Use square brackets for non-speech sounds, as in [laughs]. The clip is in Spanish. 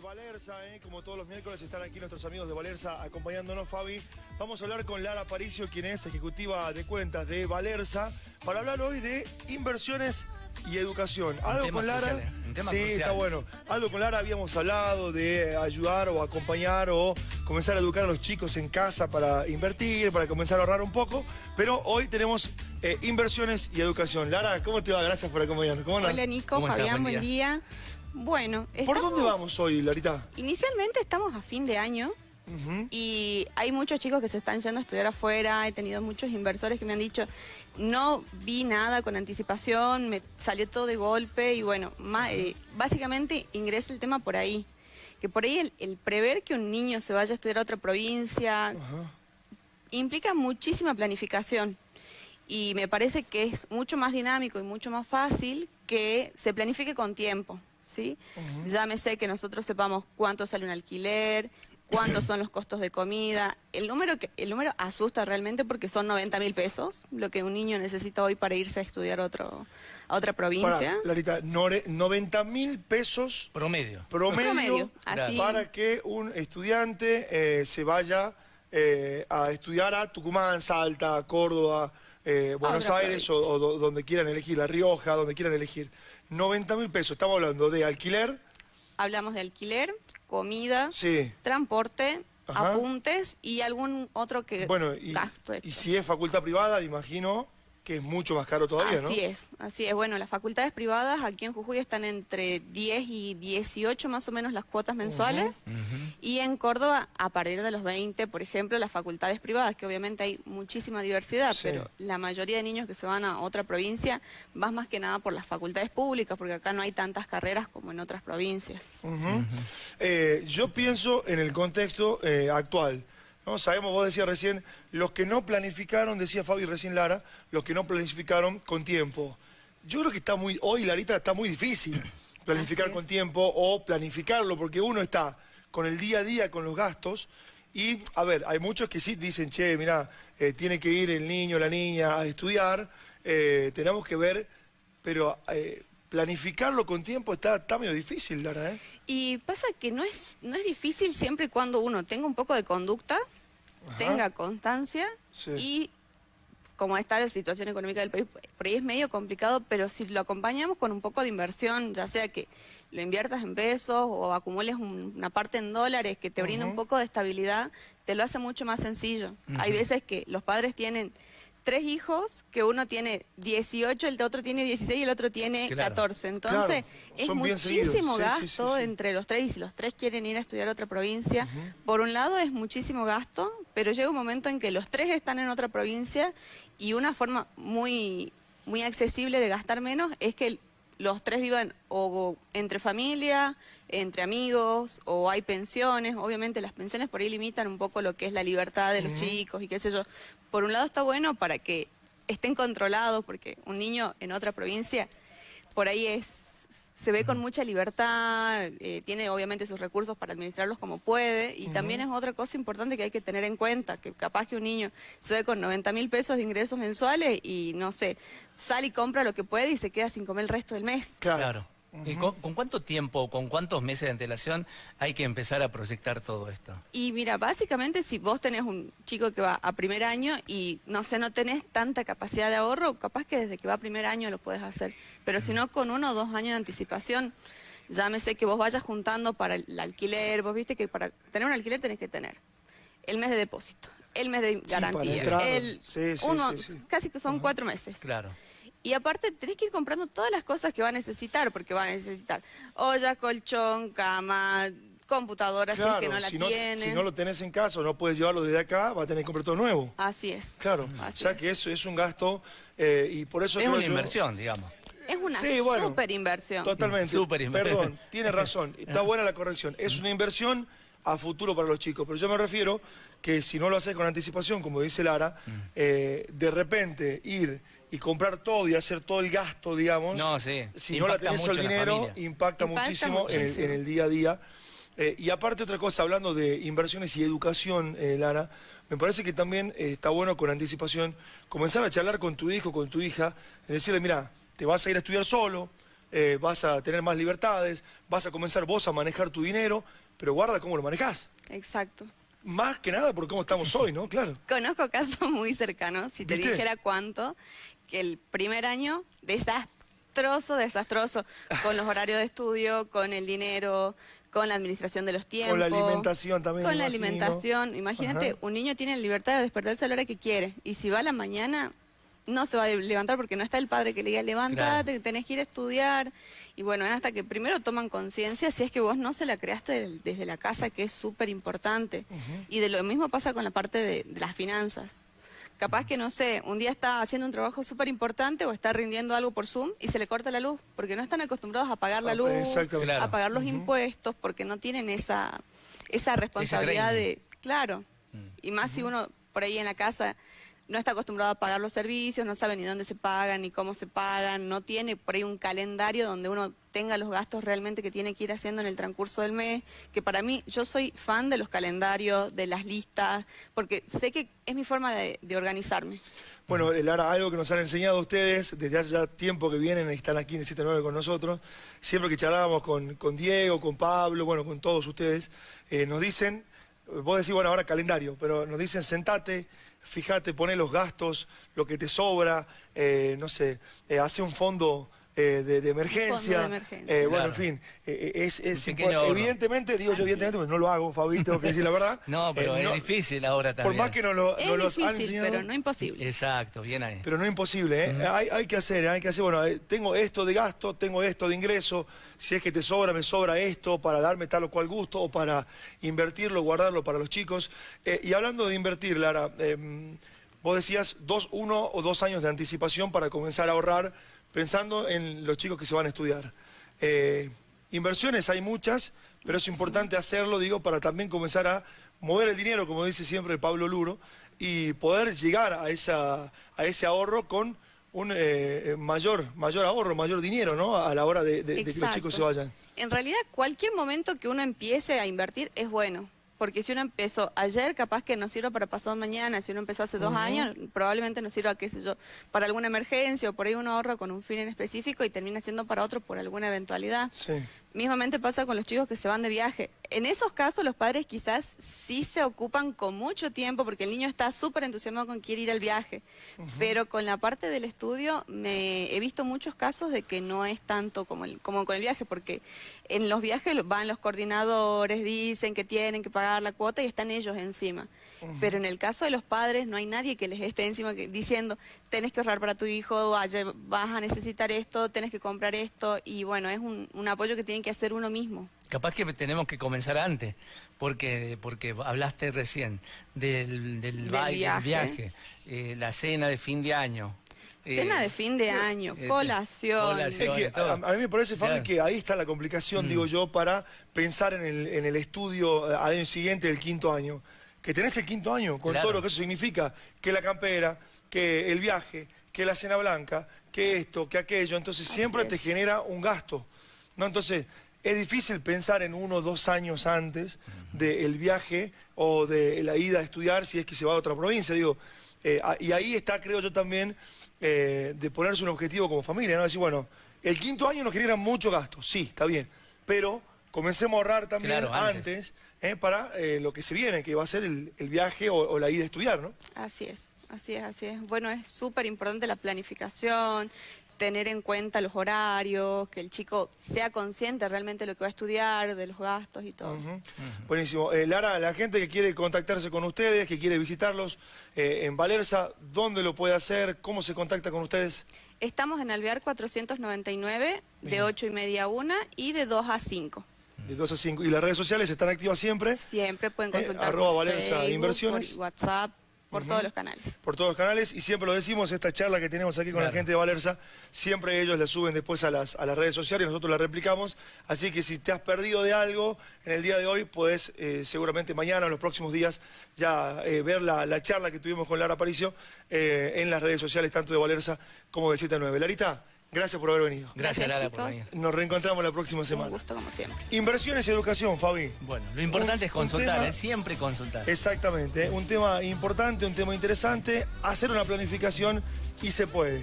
de Valerza, ¿eh? como todos los miércoles están aquí nuestros amigos de Valerza acompañándonos, Fabi. Vamos a hablar con Lara Paricio, quien es ejecutiva de cuentas de Valerza, para hablar hoy de inversiones y educación. Algo con Lara. ¿eh? Sí, crucial. está bueno. Algo con Lara habíamos hablado de ayudar o acompañar o comenzar a educar a los chicos en casa para invertir, para comenzar a ahorrar un poco. Pero hoy tenemos eh, inversiones y educación. Lara, ¿cómo te va? Gracias por acompañarnos. Hola Nico. Fabián, Buen buen día. Bueno, ¿Por estamos- dónde vamos hoy, Larita? Inicialmente estamos a fin de año y hay muchos chicos que se están yendo a estudiar afuera, he tenido muchos inversores que me han dicho, no vi nada con anticipación, me salió todo de golpe y bueno, ma- eh, básicamente ingresa el tema por ahí. Que por ahí el, el prever que un niño se vaya a estudiar a otra provincia implica muchísima planificación. Y me parece que es mucho más dinámico y mucho más fácil que se planifique con tiempo, ¿sí? Llámese que nosotros sepamos cuánto sale un alquiler, cuántos son los costos de comida. El número, que, el número asusta realmente porque son 90 mil pesos, lo que un niño necesita hoy para irse a estudiar a, otro, a otra provincia. Pará, Larita, nore- 90 mil pesos Promedio. promedio, Promedio, así. para que un estudiante eh, se vaya eh, a estudiar a Tucumán, Salta, Córdoba, eh, Buenos Aires o, o do- donde quieran elegir, La Rioja, donde quieran elegir. 90 mil pesos, estamos hablando de alquiler, Hablamos de alquiler, comida, sí. transporte, Ajá. apuntes y algún otro que Bueno, y, gasto y si es facultad privada, imagino que es mucho más caro todavía, ¿no? Así es, así es. Bueno, las facultades privadas aquí en Jujuy están entre 10 y 18 más o menos las cuotas mensuales. Y en Córdoba, a partir de los 20, por ejemplo, las facultades privadas, que obviamente hay muchísima diversidad, Sí. pero la mayoría de niños que se van a otra provincia vas más que nada por las facultades públicas, porque acá no hay tantas carreras como en otras provincias. Eh, yo pienso en el contexto eh, actual. ¿No? Sabemos, vos decías recién, los que no planificaron, decía Fabi recién Lara, los que no planificaron con tiempo. Yo creo que está muy, hoy Larita está muy difícil [laughs] planificar con tiempo o planificarlo, porque uno está con el día a día, con los gastos, y a ver, hay muchos que sí dicen, che, mira, tiene que ir el niño, la niña a estudiar, eh, tenemos que ver, pero eh, planificarlo con tiempo está, está medio difícil, Lara, ¿eh? Y pasa que no es, no es difícil siempre y cuando uno tenga un poco de conducta, Ajá. tenga constancia Sí. y como está la situación económica del país, por ahí es medio complicado, pero si lo acompañamos con un poco de inversión, ya sea que lo inviertas en pesos o acumules un- una parte en dólares que te brinda un poco de estabilidad, te lo hace mucho más sencillo. Hay veces que los padres tienen tres hijos, que uno tiene 18, el otro tiene 16 y el otro tiene Claro. 14. Entonces, Claro, es muchísimo Sí, sí, sí, gasto sí. entre los tres y si los tres quieren ir a estudiar a otra provincia. Por un lado es muchísimo gasto, pero llega un momento en que los tres están en otra provincia y una forma muy, muy accesible de gastar menos es que los tres vivan o entre familia, entre amigos, o hay pensiones. Obviamente las pensiones por ahí limitan un poco lo que es la libertad de los chicos y qué sé yo. Por un lado está bueno para que estén controlados, porque un niño en otra provincia por ahí es se ve con mucha libertad, eh, tiene obviamente sus recursos para administrarlos como puede, y también es otra cosa importante que hay que tener en cuenta, que capaz que un niño se ve con 90 mil pesos de ingresos mensuales y no sé, sale y compra lo que puede y se queda sin comer el resto del mes. Claro. Claro. ¿Y con, con cuánto tiempo, con cuántos meses de antelación hay que empezar a proyectar todo esto? Y mira, básicamente si vos tenés un chico que va a primer año y no sé, no tenés tanta capacidad de ahorro, capaz que desde que va a primer año lo puedes hacer. Pero si no, con uno o dos años de anticipación, llámese que vos vayas juntando para el alquiler, vos viste que para tener un alquiler tenés que tener el mes de depósito, el mes de garantía, entrar. el Sí, sí, uno, sí, sí. casi que son cuatro meses. Claro. Y aparte tenés que ir comprando todas las cosas que va a necesitar, porque va a necesitar olla, colchón, cama, computadora, si es que no la si, no, tiene. si no lo tenés en casa o no puedes llevarlo desde acá, va a tener que comprar todo nuevo. Así es. Claro, Así o sea es. que eso es un gasto eh, y por eso Es una yo- inversión, digamos. Es una Sí, bueno. super inversión. Totalmente. Súper inversión. Perdón, tiene razón. Está buena la corrección. Es una inversión a futuro para los chicos. Pero yo me refiero que si no lo haces con anticipación, como dice Lara, eh, de repente ir y comprar todo y hacer todo el gasto, digamos. No, sí. Si no la tenés mucho el dinero, impacta, Impacta muchísimo, En, el, en el día a día. Eh, y aparte otra cosa, hablando de inversiones y educación, eh, Lara, me parece que también eh, está bueno con anticipación comenzar a charlar con tu hijo, con tu hija, y decirle, mira, te vas a ir a estudiar solo, eh, vas a tener más libertades, vas a comenzar vos a manejar tu dinero, pero guarda cómo lo manejás. Exacto. Más que nada por cómo estamos hoy, ¿no? Claro. [laughs] Conozco casos muy cercanos, si te ¿Viste? dijera cuánto, que el primer año desastroso, desastroso, con los horarios de estudio, con el dinero, con la administración de los tiempos. Con la alimentación también, Con la imagino. alimentación. Imagínate, Ajá. un niño tiene la libertad de despertarse a la hora que quiere. Y si va a la mañana, no se va a levantar porque no está el padre que le diga, levántate, que tenés que ir a estudiar. Y bueno, es hasta que primero toman conciencia si es que vos no se la creaste desde la casa, que es súper importante. Y de lo mismo pasa con la parte de, de las finanzas. Capaz que, no sé, un día está haciendo un trabajo súper importante o está rindiendo algo por Zoom y se le corta la luz, porque no están acostumbrados a pagar la Ah, luz. Claro. a pagar los impuestos, porque no tienen esa, esa responsabilidad de... Claro. Y más si uno por ahí en la casa no está acostumbrado a pagar los servicios, no sabe ni dónde se pagan, ni cómo se pagan, no tiene por ahí un calendario donde uno tenga los gastos realmente que tiene que ir haciendo en el transcurso del mes, que para mí yo soy fan de los calendarios, de las listas, porque sé que es mi forma de, organizarme. Bueno, Lara, algo que nos han enseñado ustedes desde hace ya tiempo que vienen están aquí en el 79 con nosotros, siempre que charlábamos con, con Diego, con Pablo, bueno, con todos ustedes, eh, nos dicen, vos decís, bueno, ahora calendario, pero nos dicen, sentate, fíjate, poné los gastos, lo que te sobra, eh, no sé, eh, hace un fondo eh, de, de emergencia. de emergencia. eh, Bueno, en fin, eh, es, es evidentemente, digo yo evidentemente, pues no lo hago, Fabi, tengo que decir la verdad. [laughs] No, pero Eh, es difícil ahora Por también. más que no lo, Es no los han enseñado. pero no imposible. Exacto, bien ahí. Pero no imposible, ¿eh? hay, hay que hacer, hay que hacer, bueno, tengo esto de gasto, tengo esto de ingreso, si es que te sobra, me sobra esto para darme tal o cual gusto o para invertirlo, guardarlo para los chicos. Eh, y hablando de invertir, Lara, eh, vos decías dos, uno o dos años de anticipación para comenzar a ahorrar pensando en los chicos que se van a estudiar. Eh, inversiones hay muchas, pero es importante hacerlo, digo, para también comenzar a mover el dinero, como dice siempre Pablo Luro, y poder llegar a, esa, a ese ahorro con un eh, mayor, mayor ahorro, mayor dinero, ¿no? A la hora de, de- de que los chicos se vayan. En realidad, cualquier momento que uno empiece a invertir es bueno. Porque si uno empezó ayer, capaz que nos sirva para pasado mañana. Si uno empezó hace dos años, probablemente nos sirva, qué sé yo, para alguna emergencia o por ahí uno ahorra con un fin en específico y termina siendo para otro por alguna eventualidad. Sí. Mismamente pasa con los chicos que se van de viaje. En esos casos los padres quizás sí se ocupan con mucho tiempo porque el niño está súper entusiasmado con quiere ir al viaje. Pero con la parte del estudio me he visto muchos casos de que no es tanto como, el, como con el viaje porque en los viajes van los coordinadores, dicen que tienen que pagar la cuota y están ellos encima. Pero en el caso de los padres no hay nadie que les esté encima que- diciendo tenés que ahorrar para tu hijo, vaya, vas a necesitar esto, tenés que comprar esto y bueno, es un, un apoyo que tienen que hacer uno mismo. Capaz que tenemos que comenzar antes, porque porque hablaste recién del, del, Del baile, del viaje. viaje, eh, la cena de fin de año. eh, Cena de fin de año, eh, colación. colación. Es que todo. a, a mí me parece, Fabi, Claro. que ahí está la complicación, digo yo, para pensar en el, en el estudio al año siguiente del quinto año. Que tenés el quinto año, con Claro. todo lo que eso significa, que la campera, que el viaje, que la cena blanca, que esto, que aquello. Entonces Así siempre es. te genera un gasto. ¿no? Entonces, es difícil pensar en uno o dos años antes del viaje o de la ida a estudiar si es que se va a otra provincia. Digo, eh, y ahí está, creo yo, también eh, de ponerse un objetivo como familia, ¿no? Decir, bueno, el quinto año nos genera mucho gasto, sí, está bien, pero comencemos a ahorrar también Claro, antes, antes. ¿eh? para eh, lo que se viene, que va a ser el, el viaje o, o la ida a estudiar, ¿no? Así es, así es, así es. Bueno, es súper importante la planificación, tener en cuenta los horarios, que el chico sea consciente realmente de lo que va a estudiar, de los gastos y todo. Buenísimo. Eh, Lara, la gente que quiere contactarse con ustedes, que quiere visitarlos eh, en Valerza, ¿dónde lo puede hacer? ¿Cómo se contacta con ustedes? Estamos en Alvear 499, de Bien. 8 y media a 1 y de 2 a 5. De 2 a 5. ¿Y las redes sociales están activas siempre? Siempre pueden Eh, consultar arroba por Valenza Facebook, Inversiones. por WhatsApp, por todos los canales. por todos los canales y siempre lo decimos, esta charla que tenemos aquí con la gente de Valerza, siempre ellos la suben después a las, a las redes sociales y nosotros la replicamos, así que si te has perdido de algo en el día de hoy, puedes eh, seguramente mañana o en los próximos días ya eh, ver la, la charla que tuvimos con Lara Aparicio eh, en las redes sociales tanto de Valerza como de 79. Larita, gracias por haber venido. Gracias, Gracias, Lara, por venir. Nos reencontramos la próxima Un semana. gusto como siempre. Inversiones y educación, Fabi. Bueno, lo importante Un- es consultar, un tema- ¿eh? siempre consultar. Exactamente, ¿eh? un tema importante, un tema interesante, hacer una planificación y se puede.